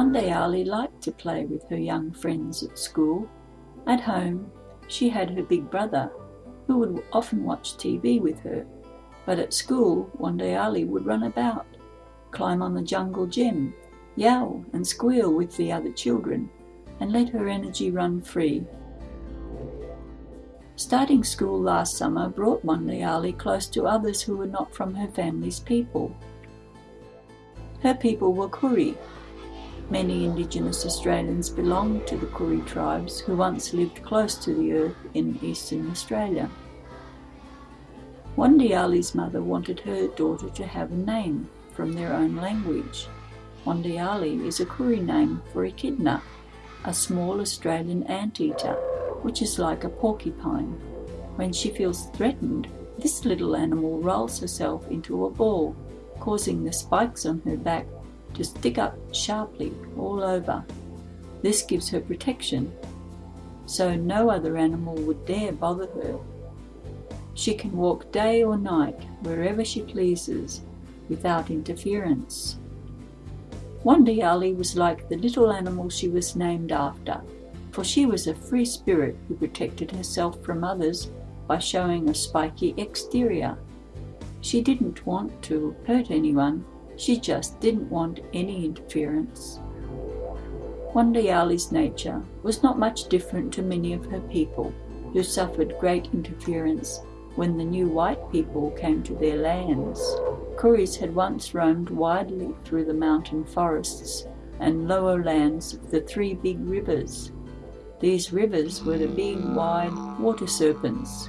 Wandiali liked to play with her young friends at school. At home, she had her big brother, who would often watch TV with her. But at school, Wandiali would run about, climb on the jungle gym, yell and squeal with the other children, and let her energy run free. Starting school last summer brought Ali close to others who were not from her family's people. Her people were Koori. Many Indigenous Australians belong to the Koori tribes who once lived close to the earth in eastern Australia. Wandiali's mother wanted her daughter to have a name from their own language. Wandiali is a Koori name for echidna, a small Australian anteater which is like a porcupine. When she feels threatened, this little animal rolls herself into a ball, causing the spikes on her back to stick up sharply all over. This gives her protection, so no other animal would dare bother her. She can walk day or night, wherever she pleases, without interference. Wandiali was like the little animal she was named after, for she was a free spirit who protected herself from others by showing a spiky exterior. She didn't want to hurt anyone, she just didn't want any interference. Wandiali's nature was not much different to many of her people, who suffered great interference when the new white people came to their lands. Kooris had once roamed widely through the mountain forests and lower lands of the three big rivers, these rivers were the big, wide water serpents,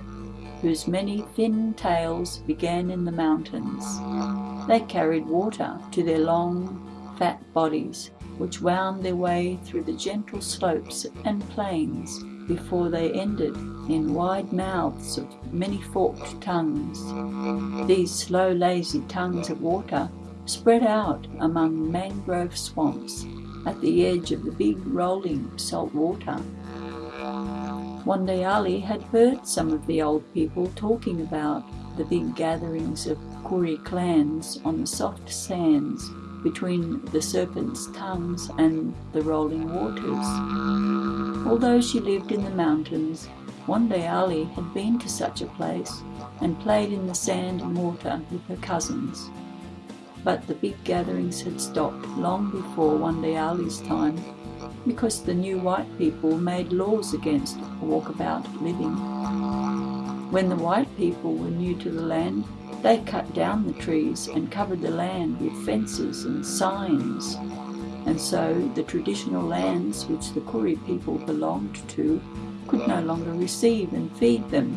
whose many thin tails began in the mountains. They carried water to their long, fat bodies, which wound their way through the gentle slopes and plains before they ended in wide mouths of many forked tongues. These slow, lazy tongues of water spread out among mangrove swamps at the edge of the big rolling salt water. Ali had heard some of the old people talking about the big gatherings of Koori clans on the soft sands between the serpent's tongues and the rolling waters. Although she lived in the mountains, Wandiali had been to such a place and played in the sand and water with her cousins. But the big gatherings had stopped long before Wandiali's time because the new white people made laws against walkabout living. When the white people were new to the land, they cut down the trees and covered the land with fences and signs. And so the traditional lands which the Koori people belonged to could no longer receive and feed them,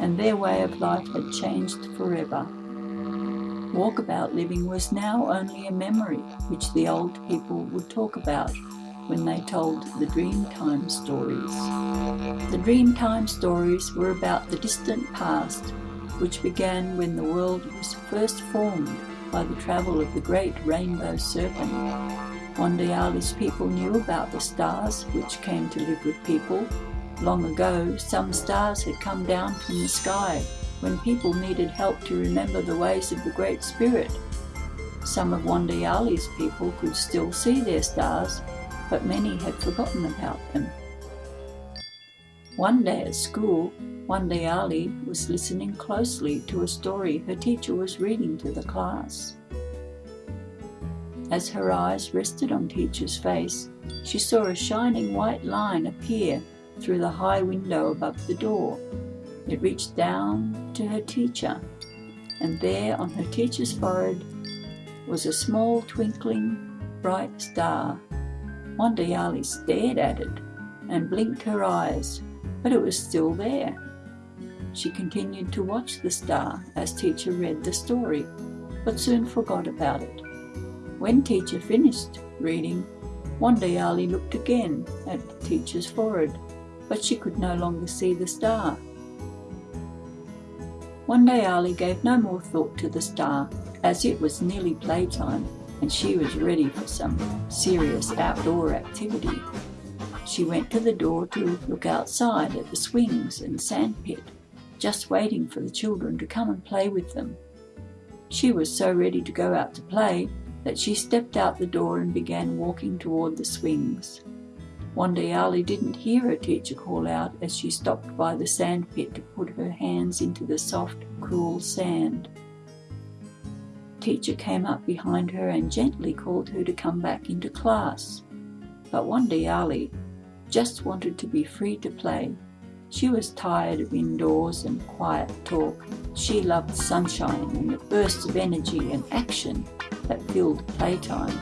and their way of life had changed forever. Walkabout living was now only a memory which the old people would talk about when they told the Dreamtime stories. The Dreamtime stories were about the distant past, which began when the world was first formed by the travel of the great rainbow serpent. Wandiali's people knew about the stars which came to live with people. Long ago, some stars had come down from the sky when people needed help to remember the ways of the Great Spirit. Some of Wandiali's people could still see their stars but many had forgotten about them. One day at school, Wandiali was listening closely to a story her teacher was reading to the class. As her eyes rested on teacher's face, she saw a shining white line appear through the high window above the door. It reached down to her teacher, and there on her teacher's forehead was a small twinkling bright star Wandiali stared at it and blinked her eyes, but it was still there. She continued to watch the star as teacher read the story, but soon forgot about it. When teacher finished reading, Wandiali looked again at teacher's forehead, but she could no longer see the star. Wandiali gave no more thought to the star, as it was nearly playtime and she was ready for some serious outdoor activity. She went to the door to look outside at the swings and sandpit, just waiting for the children to come and play with them. She was so ready to go out to play that she stepped out the door and began walking toward the swings. Wandiali didn't hear her teacher call out as she stopped by the sand pit to put her hands into the soft, cool sand. Teacher came up behind her and gently called her to come back into class. But Wandiali just wanted to be free to play. She was tired of indoors and quiet talk. She loved sunshine and the bursts of energy and action that filled playtime.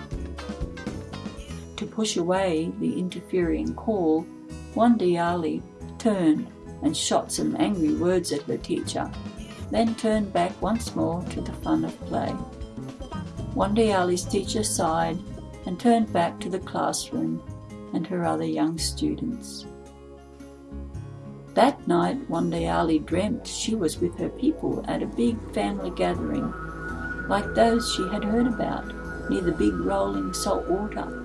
To push away the interfering call, Wandiali turned and shot some angry words at her teacher, then turned back once more to the fun of play. Wandiali's teacher sighed and turned back to the classroom and her other young students. That night, Wandiali dreamt she was with her people at a big family gathering, like those she had heard about, near the big rolling salt water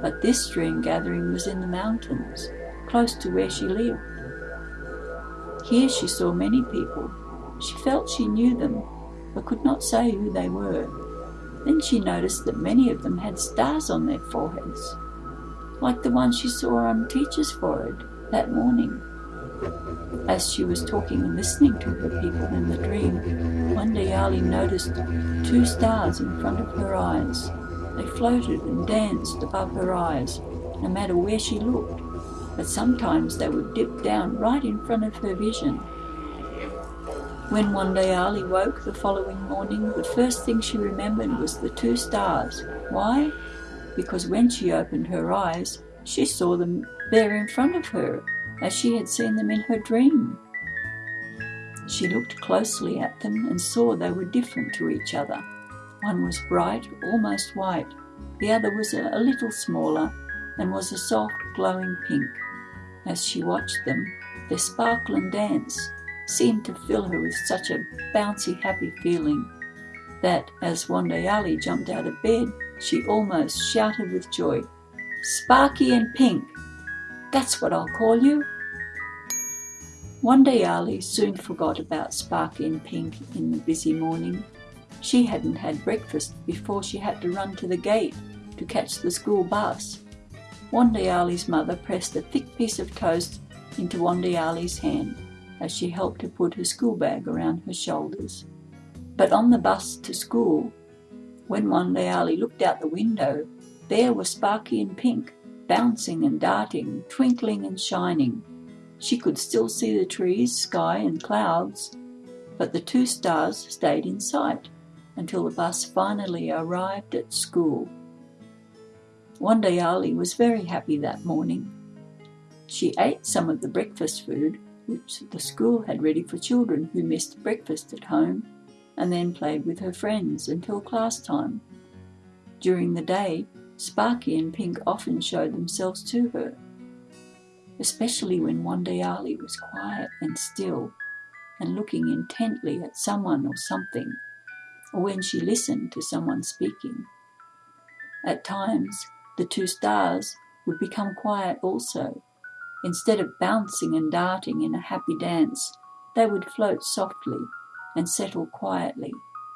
but this dream gathering was in the mountains, close to where she lived. Here she saw many people. She felt she knew them, but could not say who they were. Then she noticed that many of them had stars on their foreheads, like the one she saw on Teacher's forehead that morning. As she was talking and listening to her people in the dream, Wandiali noticed two stars in front of her eyes. They floated and danced above her eyes, no matter where she looked, but sometimes they would dip down right in front of her vision. When Wandiali woke the following morning, the first thing she remembered was the two stars. Why? Because when she opened her eyes, she saw them there in front of her, as she had seen them in her dream. She looked closely at them and saw they were different to each other. One was bright, almost white. The other was a, little smaller and was a soft, glowing pink. As she watched them, their sparkle and dance seemed to fill her with such a bouncy, happy feeling that as Wandiali jumped out of bed, she almost shouted with joy, Sparky and Pink! That's what I'll call you! Wandiali soon forgot about Sparky and Pink in the busy morning. She hadn't had breakfast before she had to run to the gate to catch the school bus. Wandiali's mother pressed a thick piece of toast into Wandiali's hand as she helped her put her school bag around her shoulders. But on the bus to school, when Wandiali looked out the window, there were Sparky and Pink, bouncing and darting, twinkling and shining. She could still see the trees, sky and clouds, but the two stars stayed in sight until the bus finally arrived at school. Wandiali was very happy that morning. She ate some of the breakfast food which the school had ready for children who missed breakfast at home and then played with her friends until class time. During the day, Sparky and Pink often showed themselves to her, especially when Wandiali was quiet and still and looking intently at someone or something or when she listened to someone speaking. At times, the two stars would become quiet also. Instead of bouncing and darting in a happy dance, they would float softly and settle quietly,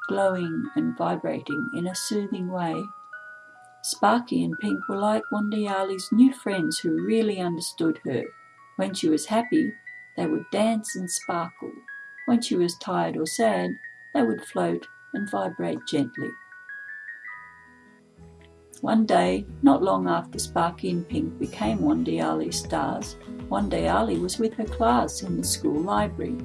glowing and vibrating in a soothing way. Sparky and Pink were like Wandiali's new friends who really understood her. When she was happy, they would dance and sparkle. When she was tired or sad, they would float and vibrate gently. One day, not long after Sparky and Pink became Wandiali stars, Wandiali was with her class in the school library.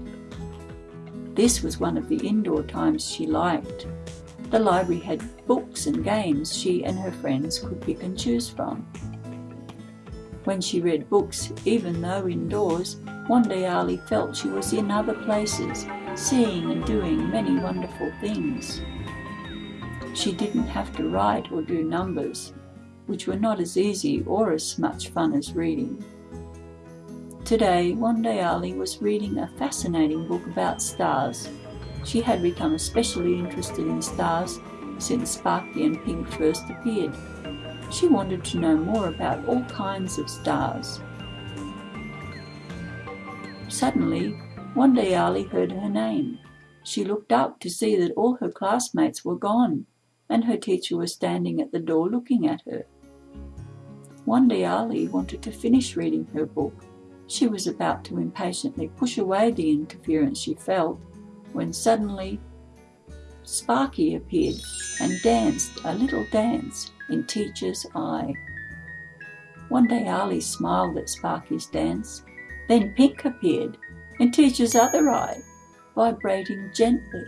This was one of the indoor times she liked. The library had books and games she and her friends could pick and choose from. When she read books, even though indoors, Wandiali felt she was in other places, seeing and doing many wonderful things. She didn't have to write or do numbers, which were not as easy or as much fun as reading. Today, Wandiali was reading a fascinating book about stars. She had become especially interested in stars since Sparky and Pink first appeared. She wanted to know more about all kinds of stars. Suddenly, Wandiali heard her name. She looked up to see that all her classmates were gone. And her teacher was standing at the door looking at her. Wandiali wanted to finish reading her book. She was about to impatiently push away the interference she felt when suddenly Sparky appeared and danced a little dance in Teacher's eye. Wandiali smiled at Sparky's dance. Then Pink appeared in Teacher's other eye, vibrating gently,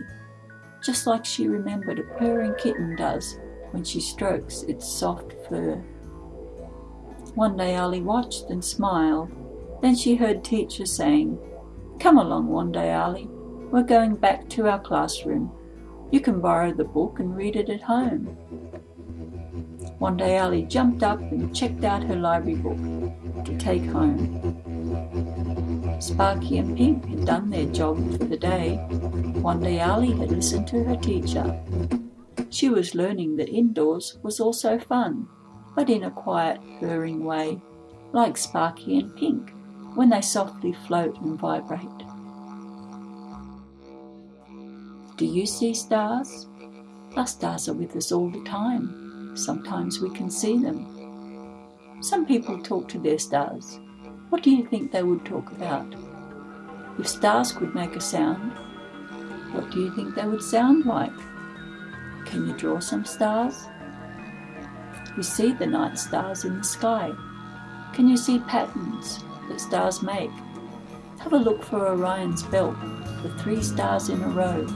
just like she remembered a purring kitten does when she strokes its soft fur. Wandiali watched and smiled. Then she heard Teacher saying, Come along, Wandiali. We're going back to our classroom. You can borrow the book and read it at home. Wandiali jumped up and checked out her library book to take home. Sparky and Pink had done their job for the day. Wandiali had listened to her teacher. She was learning that indoors was also fun, but in a quiet, purring way, like Sparky and Pink when they softly float and vibrate. Do you see stars? Our stars are with us all the time. Sometimes we can see them. Some people talk to their stars. What do you think they would talk about? If stars could make a sound, what do you think they would sound like? Can you draw some stars? You see the night stars in the sky. Can you see patterns that stars make? Have a look for Orion's belt, the three stars in a row